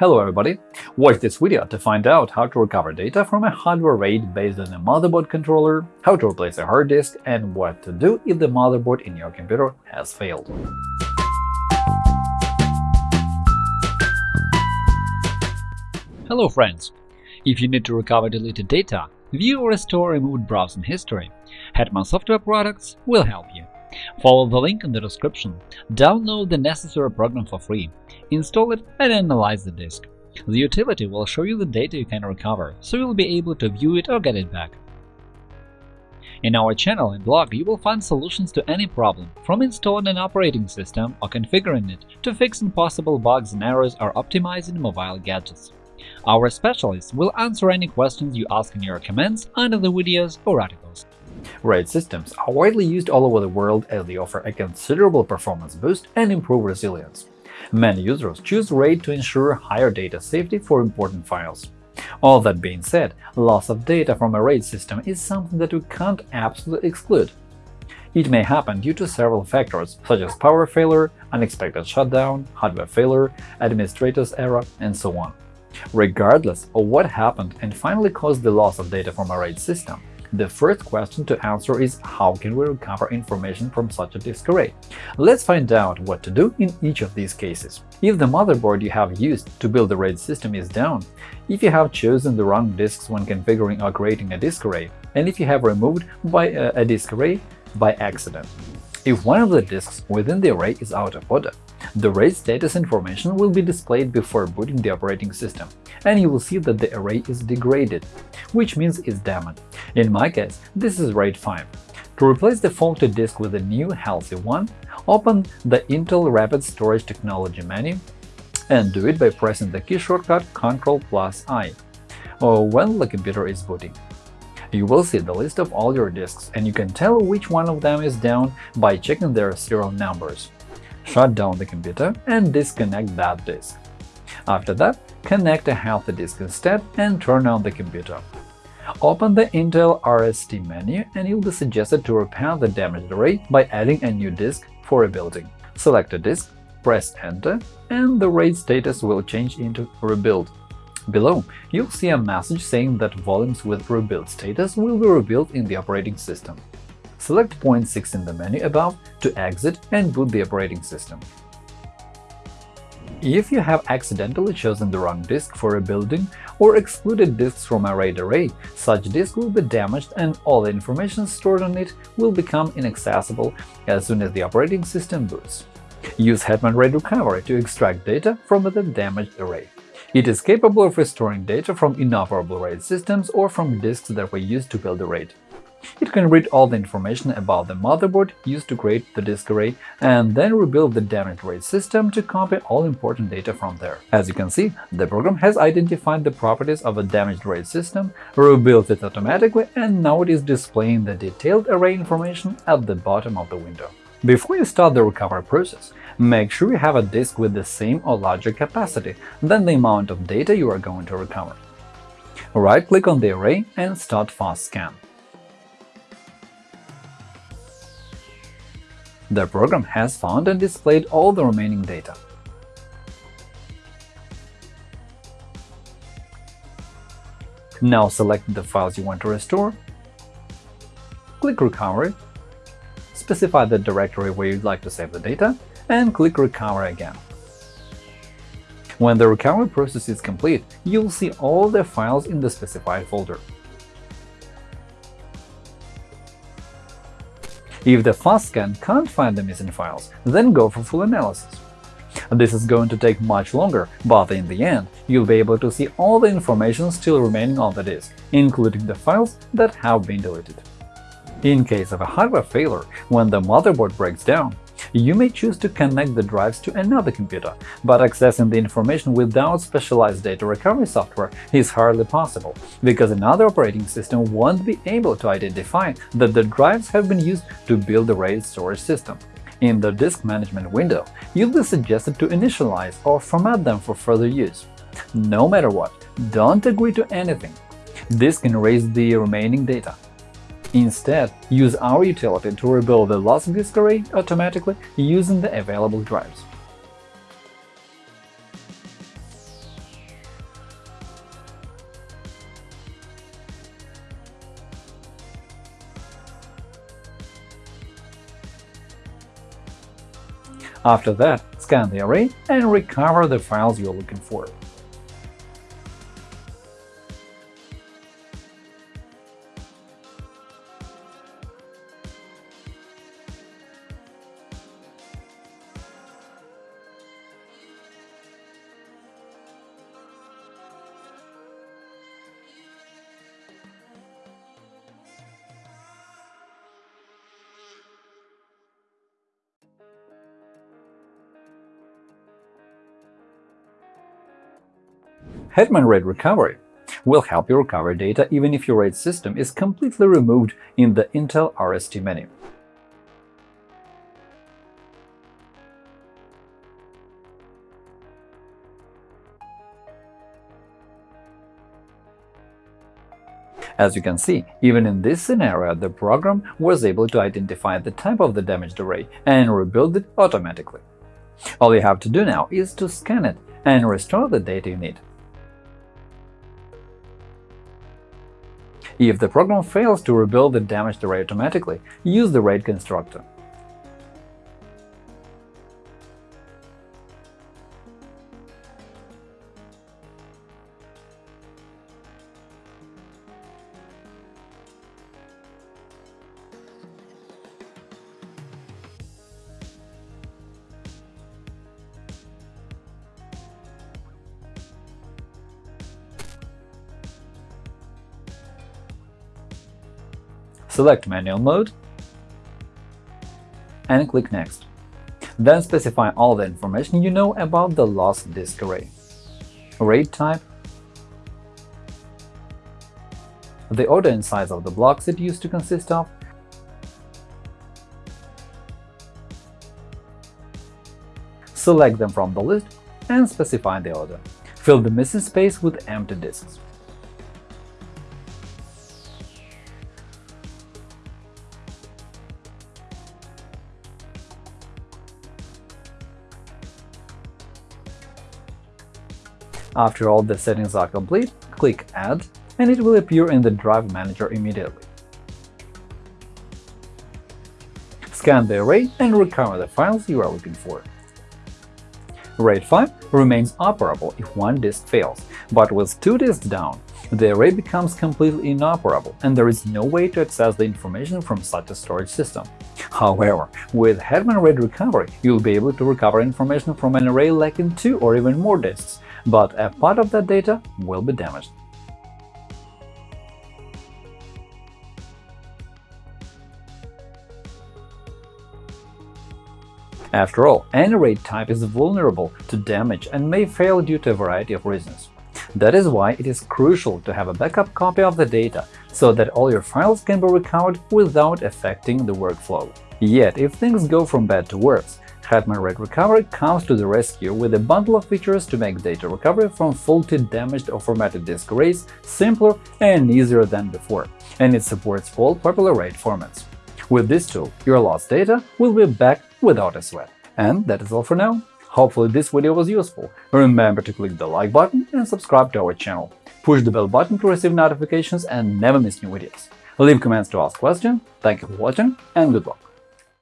Hello everybody! Watch this video to find out how to recover data from a hardware RAID based on a motherboard controller, how to replace a hard disk, and what to do if the motherboard in your computer has failed. Hello friends! If you need to recover deleted data, view or restore removed browsing history, Hetman Software Products will help you. Follow the link in the description, download the necessary program for free, install it and analyze the disk. The utility will show you the data you can recover, so you'll be able to view it or get it back. In our channel and blog, you will find solutions to any problem, from installing an operating system or configuring it to fixing possible bugs and errors or optimizing mobile gadgets. Our specialists will answer any questions you ask in your comments under the videos or articles. RAID systems are widely used all over the world as they offer a considerable performance boost and improve resilience. Many users choose RAID to ensure higher data safety for important files. All that being said, loss of data from a RAID system is something that we can't absolutely exclude. It may happen due to several factors, such as power failure, unexpected shutdown, hardware failure, administrator's error, and so on. Regardless of what happened and finally caused the loss of data from a RAID system, the first question to answer is how can we recover information from such a disk array? Let's find out what to do in each of these cases. If the motherboard you have used to build the RAID system is down, if you have chosen the wrong disks when configuring or creating a disk array, and if you have removed by uh, a, a disk array by accident. If one of the disks within the array is out of order, the RAID status information will be displayed before booting the operating system, and you will see that the array is degraded, which means it's damaged. In my case, this is RAID 5. To replace the faulty disk with a new, healthy one, open the Intel Rapid Storage Technology menu and do it by pressing the key shortcut Ctrl plus I or when the computer is booting. You will see the list of all your disks, and you can tell which one of them is down by checking their serial numbers shut down the computer and disconnect that disk. After that, connect a healthy disk instead and turn on the computer. Open the Intel RST menu and you'll be suggested to repair the damaged array by adding a new disk for rebuilding. Select a disk, press Enter, and the RAID status will change into Rebuild. Below, you'll see a message saying that volumes with rebuild status will be rebuilt in the operating system. Select point 6 in the menu above to exit and boot the operating system. If you have accidentally chosen the wrong disk for rebuilding or excluded disks from a RAID array, such disk will be damaged and all the information stored on it will become inaccessible as soon as the operating system boots. Use Hetman RAID Recovery to extract data from the damaged array. It is capable of restoring data from inoperable RAID systems or from disks that were used to build the RAID. It can read all the information about the motherboard used to create the disk array and then rebuild the damaged RAID system to copy all important data from there. As you can see, the program has identified the properties of a damaged RAID system, rebuilt it automatically, and now it is displaying the detailed array information at the bottom of the window. Before you start the recovery process, make sure you have a disk with the same or larger capacity than the amount of data you are going to recover. Right-click on the array and start Fast Scan. The program has found and displayed all the remaining data. Now select the files you want to restore, click Recovery, specify the directory where you'd like to save the data, and click Recover again. When the recovery process is complete, you'll see all the files in the specified folder. If the fast scan can't find the missing files, then go for full analysis. This is going to take much longer, but in the end, you'll be able to see all the information still remaining on the disk, including the files that have been deleted. In case of a hardware failure, when the motherboard breaks down, you may choose to connect the drives to another computer, but accessing the information without specialized data recovery software is hardly possible, because another operating system won't be able to identify that the drives have been used to build the RAID storage system. In the Disk Management window, you'll be suggested to initialize or format them for further use. No matter what, don't agree to anything. This can erase the remaining data. Instead, use our utility to rebuild the lost disk array automatically using the available drives. After that, scan the array and recover the files you're looking for. Hetman RAID Recovery will help you recover data even if your RAID system is completely removed in the Intel RST menu. As you can see, even in this scenario, the program was able to identify the type of the damaged array and rebuild it automatically. All you have to do now is to scan it and restore the data you need. If the program fails to rebuild the damaged array automatically, use the RAID constructor. Select Manual mode and click Next. Then specify all the information you know about the lost disk array. RAID type, the order and size of the blocks it used to consist of, select them from the list and specify the order. Fill the missing space with empty disks. After all the settings are complete, click Add, and it will appear in the Drive Manager immediately. Scan the array and recover the files you are looking for. RAID 5 remains operable if one disk fails, but with two disks down, the array becomes completely inoperable and there is no way to access the information from such a storage system. However, with Hetman RAID Recovery, you'll be able to recover information from an array lacking two or even more disks, but a part of that data will be damaged. After all, any RAID type is vulnerable to damage and may fail due to a variety of reasons. That is why it is crucial to have a backup copy of the data, so that all your files can be recovered without affecting the workflow. Yet, if things go from bad to worse, Hetman RAID Recovery comes to the rescue with a bundle of features to make data recovery from faulty, damaged or formatted disk arrays simpler and easier than before, and it supports all popular RAID formats. With this tool, your lost data will be back without a sweat. And that is all for now. Hopefully this video was useful. Remember to click the like button and subscribe to our channel. Push the bell button to receive notifications and never miss new videos. Leave comments to ask questions. Thank you for watching and good luck!